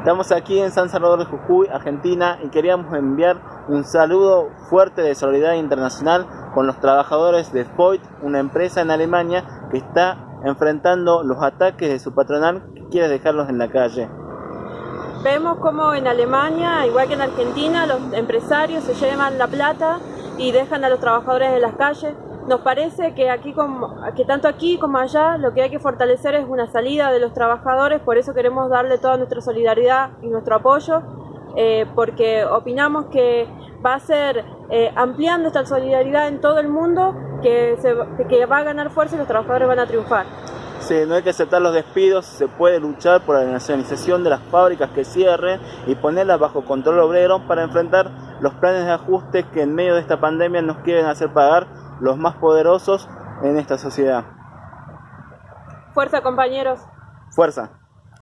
Estamos aquí en San Salvador de Jujuy, Argentina, y queríamos enviar un saludo fuerte de solidaridad internacional con los trabajadores de Voigt, una empresa en Alemania que está enfrentando los ataques de su patronal que quiere dejarlos en la calle. Vemos como en Alemania, igual que en Argentina, los empresarios se llevan la plata y dejan a los trabajadores en las calles. Nos parece que, aquí que tanto aquí como allá lo que hay que fortalecer es una salida de los trabajadores, por eso queremos darle toda nuestra solidaridad y nuestro apoyo, eh, porque opinamos que va a ser eh, ampliando esta solidaridad en todo el mundo que, que va a ganar fuerza y los trabajadores van a triunfar. Sí, no hay que aceptar los despidos, se puede luchar por la nacionalización de las fábricas que cierren y ponerlas bajo control obrero para enfrentar los planes de ajuste que en medio de esta pandemia nos quieren hacer pagar los más poderosos en esta sociedad. Fuerza compañeros. Fuerza.